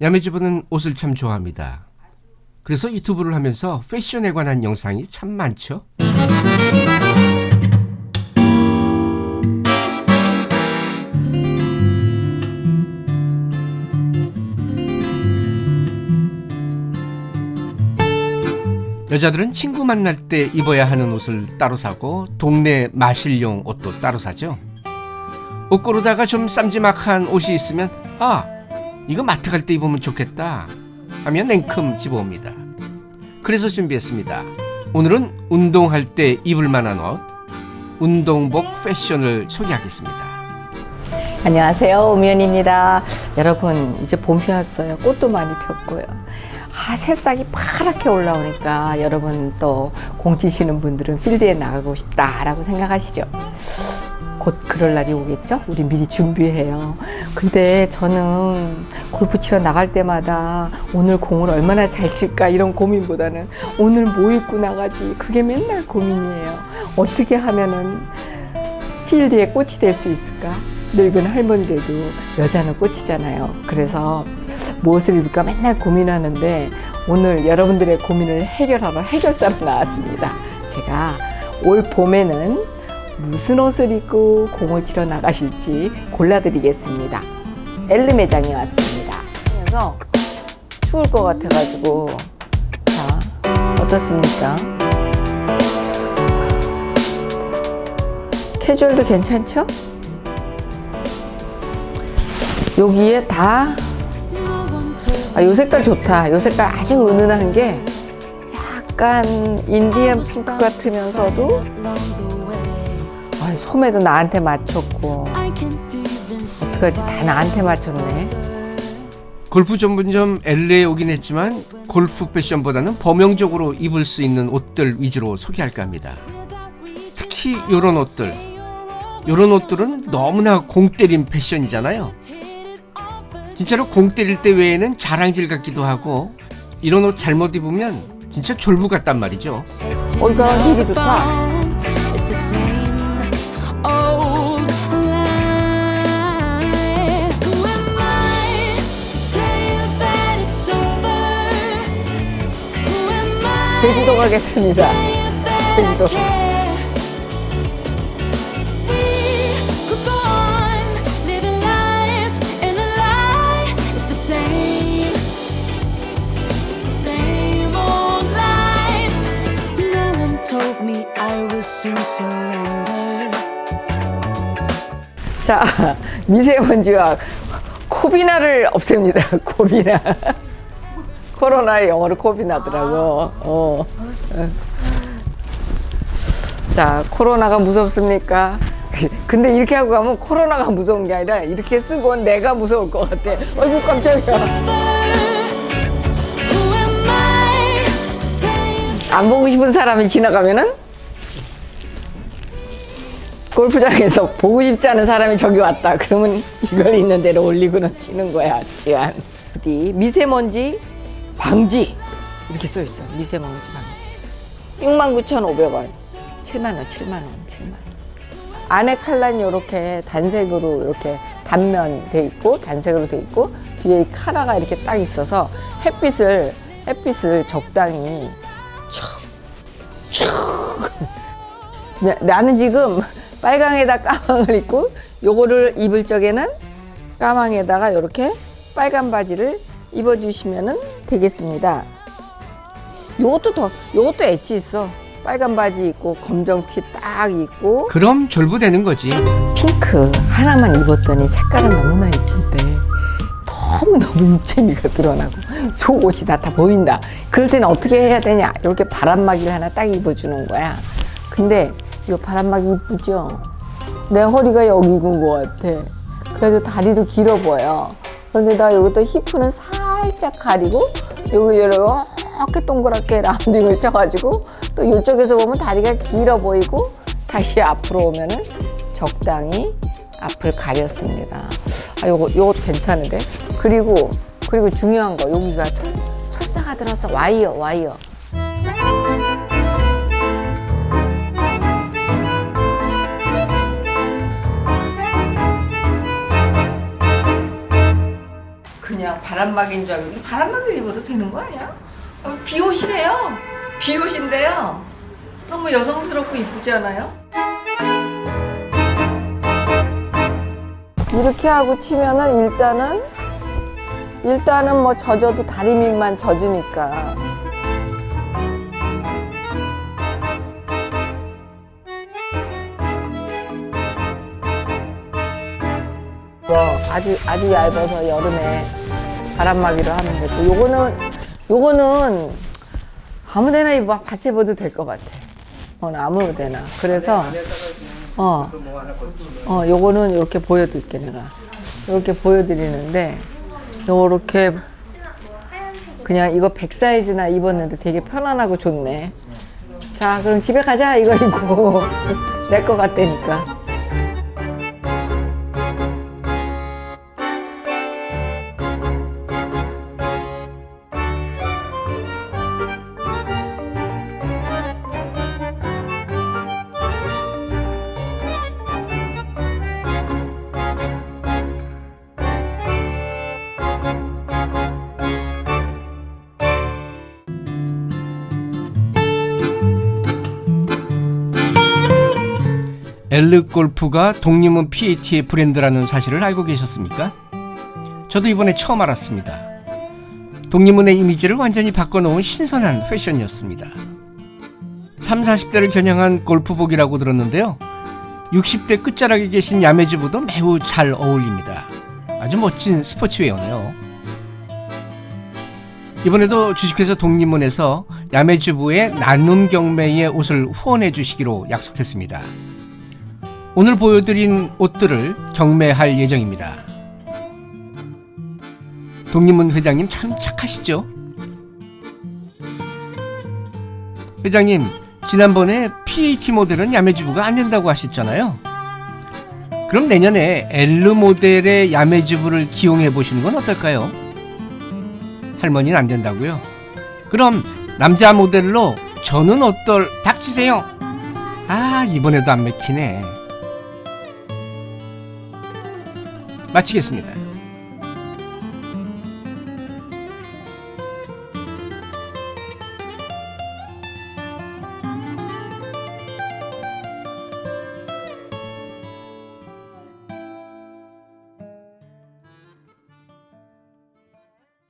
야매주부는 옷을 참 좋아합니다. 그래서 유튜브를 하면서 패션에 관한 영상이 참 많죠. 여자들은 친구 만날 때 입어야 하는 옷을 따로 사고 동네 마실용 옷도 따로 사죠. 옷 고르다가 좀 쌈지막한 옷이 있으면 아 이거 마트 갈 때 입으면 좋겠다 하면 냉큼 집어옵니다. 그래서 준비했습니다. 오늘은 운동할 때 입을 만한 옷 운동복 패션을 소개하겠습니다. 안녕하세요 오미연입니다 여러분 이제 봄이 왔어요 꽃도 많이 폈고요 아 새싹이 파랗게 올라오니까 여러분 또 공치시는 분들은 필드에 나가고 싶다라고 생각하시죠 곧 그럴 날이 오겠죠? 우리 미리 준비해요. 근데 저는 골프 치러 나갈 때마다 오늘 공을 얼마나 잘 칠까 이런 고민보다는 오늘 뭐 입고 나가지? 그게 맨날 고민이에요. 어떻게 하면은 필드에 꽃이 될 수 있을까? 늙은 할머니들도 여자는 꽃이잖아요. 그래서 무엇을 입을까 맨날 고민하는데 오늘 여러분들의 고민을 해결하러 해결사로 나왔습니다. 제가 올 봄에는 무슨 옷을 입고 공을 치러 나가실지 골라드리겠습니다. 엘르 매장에 왔습니다. 그래서 추울 것 같아가지고 자 어떻습니까? 캐주얼도 괜찮죠? 여기에 다, 아, 요 색깔 좋다. 요 색깔 아주 은은한 게 약간 인디언 핑크 같으면서도 아, 소매도 나한테 맞췄고 어떡하지? 다 나한테 맞췄네. 골프 전문점 엘레에 오긴 했지만 골프 패션보다는 범용적으로 입을 수 있는 옷들 위주로 소개할까 합니다. 특히 이런 옷들, 이런 옷들은 너무나 공 때린 패션이잖아요. 진짜로 공 때릴 때 외에는 자랑질 같기도 하고 이런 옷 잘못 입으면 진짜 졸부 같단 말이죠. 어, 이거 되게 좋다. 제주도 가겠습니다. 제주도. 자, 미세먼지와 코비나를 없앱니다. 코비나. 코로나의 영어로 코비나더라고. 어. 자, 코로나가 무섭습니까? 근데 이렇게 하고 가면 코로나가 무서운 게 아니라 이렇게 쓰고 내가 무서울 것 같아. 어이구, 깜짝이야. 안 보고 싶은 사람이 지나가면은 골프장에서 보고 싶지 않은 사람이 저기 왔다. 그러면 이걸 있는 대로 올리고는 치는 거야. 지안. 어디 미세먼지 방지 이렇게 써 있어. 미세먼지 방지. 69,500원. 7만 원, 7만 원, 7만 원. 안에 칼라는 이렇게 단색으로 이렇게 단면 돼 있고 단색으로 돼 있고 뒤에 카라가 이렇게 딱 있어서 햇빛을 햇빛을 적당히 나는 지금 빨강에다 까망을 입고 요거를 입을 적에는 까망에다가 이렇게 빨간 바지를 입어주시면 되겠습니다. 요것도 더, 요것도 엣지 있어. 빨간 바지 입고 검정 티 딱 입고 그럼 졸부되는 거지. 핑크 하나만 입었더니 색깔은 너무나 예쁜데 너무너무 입체미가 드러나고 속옷이 다 다 보인다. 그럴 때는 어떻게 해야 되냐? 이렇게 바람막이를 하나 딱 입어주는 거야. 근데 이 바람막이 이쁘죠? 내 허리가 여기 있는 것 같아. 그래도 다리도 길어 보여. 그런데 나 여기 또 히프는 살짝 가리고 여기 이렇게 동그랗게 라운딩을 쳐가지고 또 이쪽에서 보면 다리가 길어 보이고 다시 앞으로 오면은 적당히 앞을 가렸습니다. 아, 요거, 요것도 괜찮은데? 그리고, 그리고 중요한 거, 여기가 철, 철사가 들어서 와이어, 와이어. 바람막이인 줄 알고 바람막이를 입어도 되는 거 아니야? 어, 비옷이래요. 비옷인데요. 너무 여성스럽고 이쁘지 않아요? 이렇게 하고 치면은 일단은 일단은 뭐 젖어도 다리 밑만 젖으니까 뭐 아주 아주 얇아서 여름에 바람막이로 하면 되고 요거는 요거는 아무 데나 입어 같이 입어도 될 것 같아. 어 아무 데나. 그래서 어. 어, 요거는 이렇게 보여드릴게, 내가. 이렇게 보여드리는데, 요렇게, 그냥 이거 100 사이즈나 입었는데 되게 편안하고 좋네. 자, 그럼 집에 가자, 이거 입고. 내 거 같다니까. 엘르 골프가 독립문 PAT의 브랜드라는 사실을 알고 계셨습니까? 저도 이번에 처음 알았습니다. 독립문의 이미지를 완전히 바꿔놓은 신선한 패션이었습니다. 3, 40대를 겨냥한 골프복이라고 들었는데요. 60대 끝자락에 계신 야매주부도 매우 잘 어울립니다. 아주 멋진 스포츠웨어네요. 이번에도 주식회사 독립문에서 야매주부의 나눔 경매의 옷을 후원해 주시기로 약속했습니다. 오늘 보여드린 옷들을 경매할 예정입니다. 독립문 회장님 참 착하시죠? 회장님, 지난번에 PAT 모델은 야매주부가 안 된다고 하셨잖아요. 그럼 내년에 L 모델의 야매주부를 기용해 보시는 건 어떨까요? 할머니는 안 된다고요? 그럼 남자 모델로 저는 어떨 닥치세요. 아 이번에도 안 맥히네. 마치겠습니다.